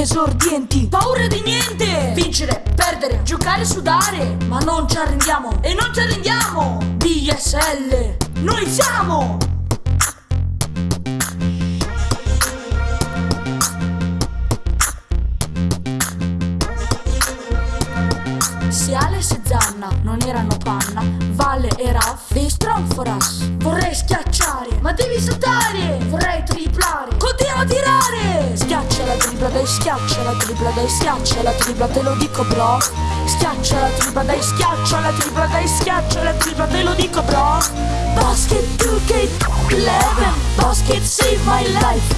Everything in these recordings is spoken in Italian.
Esordienti Paura di niente. Vincere, perdere, giocare, sudare. Ma non ci arrendiamo. E non ci arrendiamo. DSL Noi siamo. Se Alex e Zanna non erano panna, Valle e Raff dei Stronforas. Vorrei schiacciare, la tripla, dai schiaccia la tripla, dai schiaccia la tripla, te lo dico bro! Schiaccia la tripla, dai schiaccia la tripla, dai schiaccia la tripla, te lo dico bro! Basket 2K11, basket save my life!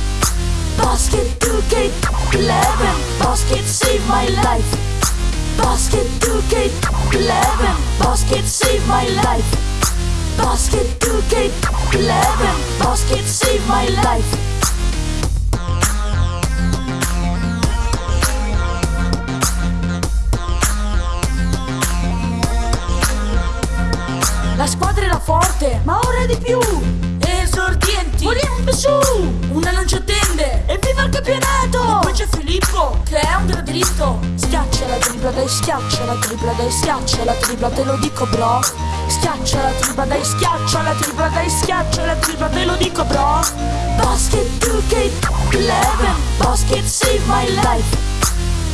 Basket 2K11, basket save my life! Basket 2K11 Basket save my life Basket 2K11 Basket save my life La squadra era forte, ma ora è di più. Esordienti. Vogliamo su Una non ci attende Evviva il campionato. E poi c'è Filippo Che è un dritto. Schiaccia la tripla, dai schiaccia la tripla, dai schiaccia la tripla, te lo dico bro. Schiaccia la tripla, dai schiaccia la tripla, dai schiaccia la tripla, te lo dico bro. Basket 2K11 Basket save my life.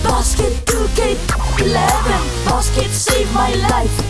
Basket 2K11 Basket save my life